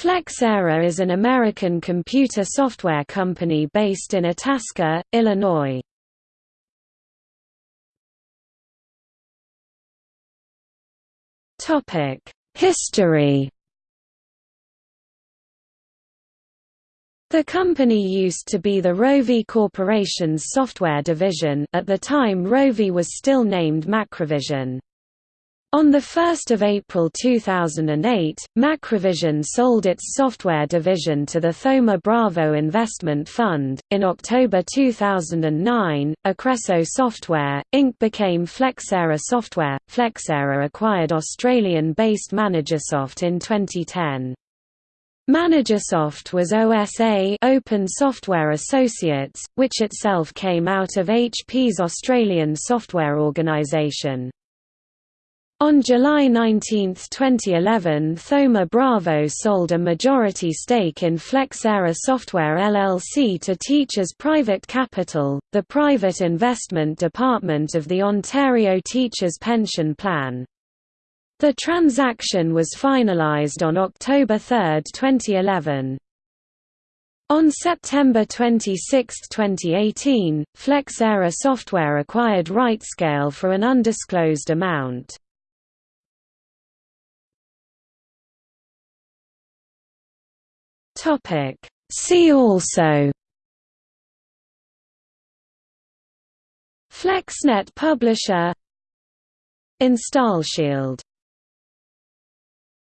Flexera is an American computer software company based in Itasca, Illinois. History The company used to be the Rovi Corporation's software division at the time Rovi was still named Macrovision. On 1 April 2008, Macrovision sold its software division to the Thoma Bravo Investment Fund. In October 2009, Acresso Software, Inc. became Flexera Software. Flexera acquired Australian based ManageSoft in 2010. ManageSoft was OSA Open Software Associates, which itself came out of HP's Australian software organisation. On July 19, 2011 Thoma Bravo sold a majority stake in Flexera Software LLC to Teachers Private Capital, the private investment department of the Ontario Teachers Pension Plan. The transaction was finalized on October 3, 2011. On September 26, 2018, Flexera Software acquired RightScale for an undisclosed amount. Topic. See also FlexNet Publisher InstallShield